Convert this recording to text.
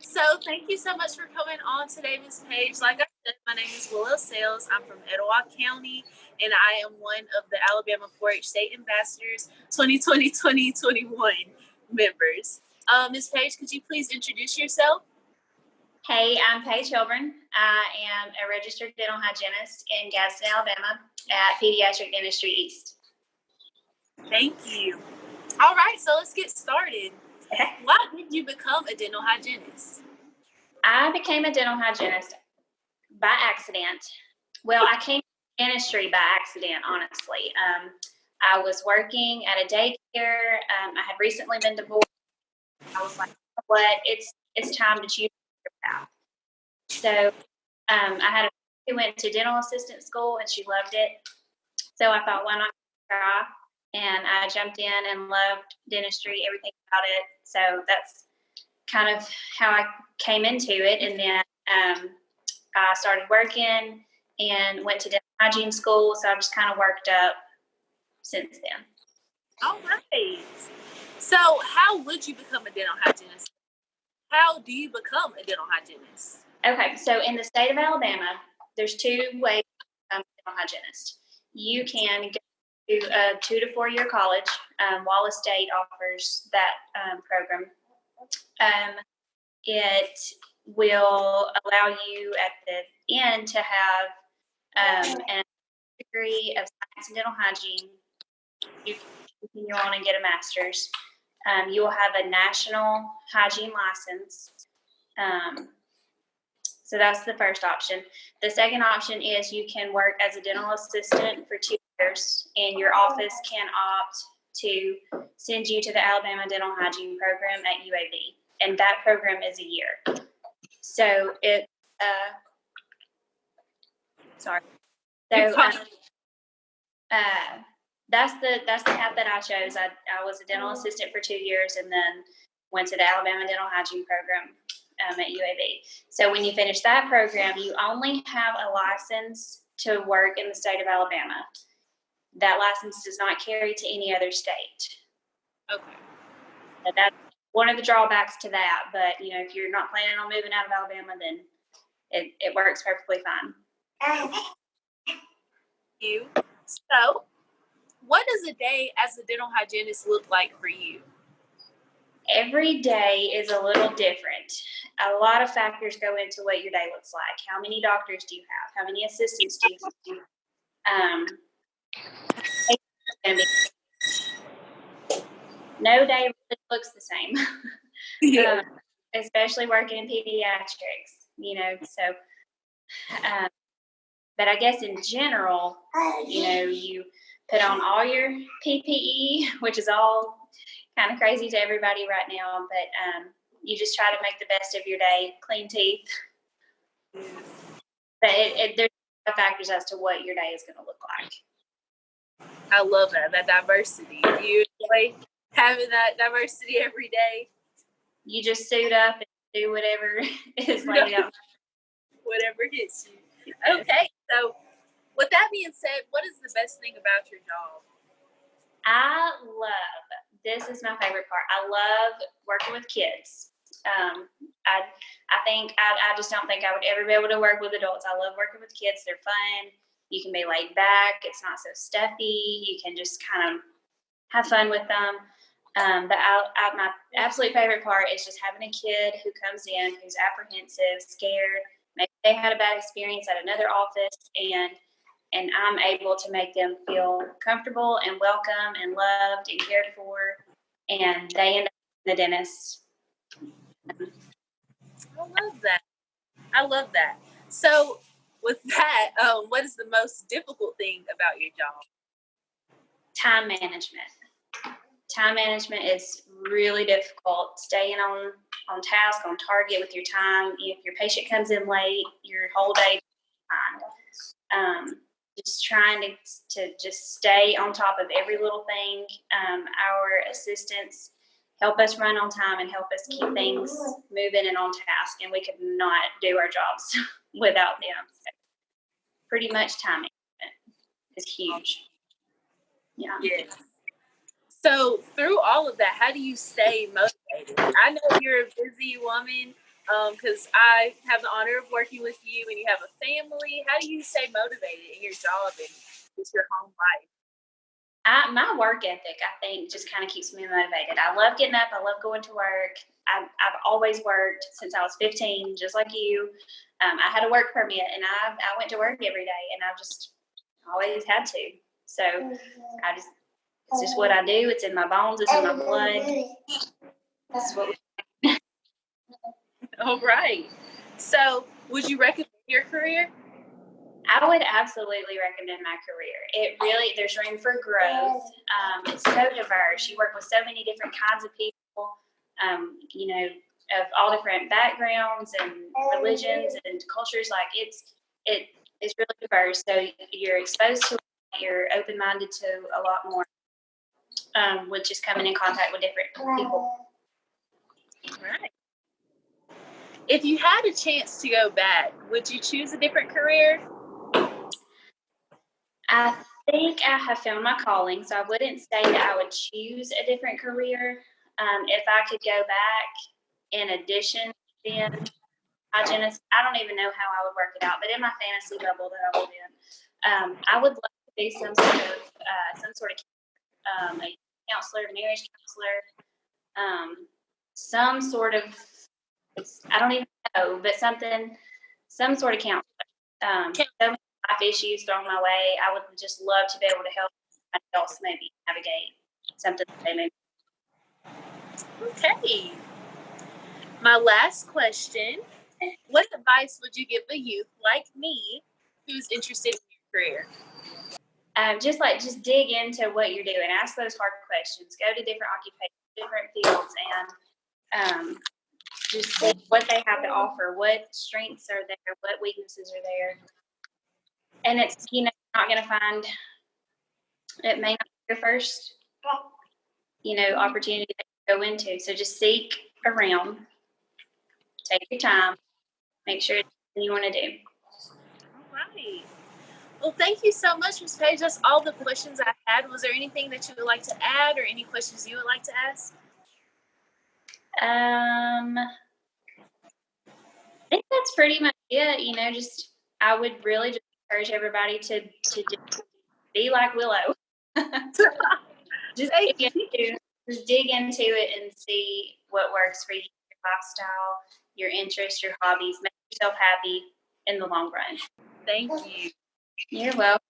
So thank you so much for coming on today, Ms. Paige. Like I said, my name is Willow Sales. I'm from Etowah County, and I am one of the Alabama 4-H State Ambassadors 2020-2021 members. Um, Ms. Paige, could you please introduce yourself? Hey, I'm Paige Hilburn. I am a registered dental hygienist in Gadsden, Alabama at Pediatric Dentistry East. Thank you. All right, so let's get started. Why did you become a dental hygienist? I became a dental hygienist by accident. Well, I came to dentistry by accident, honestly. Um, I was working at a daycare. Um, I had recently been divorced. I was like, what? It's it's time to choose your path. So um, I had a who went to dental assistant school and she loved it. So I thought, why not try? And I jumped in and loved dentistry, everything about it. So that's kind of how I came into it. And then um, I started working and went to dental hygiene school. So I've just kind of worked up since then. All right. So, how would you become a dental hygienist? How do you become a dental hygienist? Okay, so in the state of Alabama, there's two ways to become a dental hygienist. You can go to a two to four year college. Um, Wallace State offers that um, program. Um, it will allow you at the end to have um, a degree of science and dental hygiene. You can continue on and get a master's. Um, you will have a national hygiene license. Um, so that's the first option. The second option is you can work as a dental assistant for two years, and your office can opt to send you to the Alabama Dental Hygiene Program at UAB, and that program is a year. So it, uh, sorry. So um, uh, that's the that's the path that I chose. I, I was a dental assistant for two years, and then went to the Alabama Dental Hygiene Program um, at UAB. So when you finish that program, you only have a license to work in the state of Alabama. That license does not carry to any other state. Okay. So that's one of the drawbacks to that. But you know, if you're not planning on moving out of Alabama, then it, it works perfectly fine. You. So, what does a day as a dental hygienist look like for you? Every day is a little different. A lot of factors go into what your day looks like. How many doctors do you have? How many assistants do you have? Um, no day really looks the same, Yeah. um, especially working in pediatrics, you know. So, um, but I guess in general, you know, you put on all your PPE, which is all kind of crazy to everybody right now, but um, you just try to make the best of your day, clean teeth. But it, it, there's a lot of factors as to what your day is going to look like. I love that that diversity. Do you enjoy having that diversity every day? You just suit up and do whatever is laid out. Whatever hits you. Okay. So, with that being said, what is the best thing about your job? I love this is my favorite part. I love working with kids. Um, I I think I, I just don't think I would ever be able to work with adults. I love working with kids. They're fun. You can be laid back. It's not so stuffy. You can just kind of have fun with them. Um, but I, I, my absolute favorite part is just having a kid who comes in who's apprehensive, scared. Maybe they had a bad experience at another office, and and I'm able to make them feel comfortable and welcome and loved and cared for, and they end up in the dentist. I love that. I love that. So, with that, um, what is the most difficult thing about your job? Time management. Time management is really difficult. Staying on on task, on target with your time. If your patient comes in late, your whole day. Um, just trying to, to just stay on top of every little thing. Um, our assistants help us run on time and help us keep things moving and on task, and we could not do our jobs without them. So pretty much time is huge. Yeah. So, through all of that, how do you stay motivated? I know you're a busy woman. Um, because I have the honor of working with you and you have a family. How do you stay motivated in your job and with your home life? I, my work ethic, I think, just kind of keeps me motivated. I love getting up. I love going to work. I've, I've always worked since I was 15, just like you. Um, I had a work permit and I, I went to work every day and I've just always had to. So I just, it's just what I do. It's in my bones. It's in my blood. That's what we All right. So, would you recommend your career? I would absolutely recommend my career. It really, there's room for growth. Um, it's so diverse. You work with so many different kinds of people, um, you know, of all different backgrounds and religions and cultures. Like it's, it is really diverse. So you're exposed to, you're open minded to a lot more, um, with just coming in contact with different people. Right. If you had a chance to go back, would you choose a different career? I think I have found my calling, so I wouldn't say that I would choose a different career. Um, if I could go back in addition to being hygienist, I don't even know how I would work it out, but in my fantasy bubble that I live in, um, I would love to be some sort of, uh, some sort of, um, a counselor, marriage counselor, um, some sort of, I don't even know, but something, some sort of counselor. Um, so life issues thrown my way. I would just love to be able to help else maybe navigate something that they may. Okay. My last question What advice would you give a youth like me who's interested in your career? Um, just like just dig into what you're doing. Ask those hard questions. Go to different occupations, different fields, and um, just what they have to offer. What strengths are there? What weaknesses are there? And it's you know not going to find. It may not be your first, you know, opportunity to go into. So just seek around. Take your time. Make sure it's something you want to do. All right. Well, thank you so much, Ms. Paige. That's all the questions I had. Was there anything that you would like to add or any questions you would like to ask? Um, I think that's pretty much it. You know, just I would really just encourage everybody to to just be like Willow. just dig into, just dig into it and see what works for you, your lifestyle, your interests, your hobbies. Make yourself happy in the long run. Thank you. You're welcome.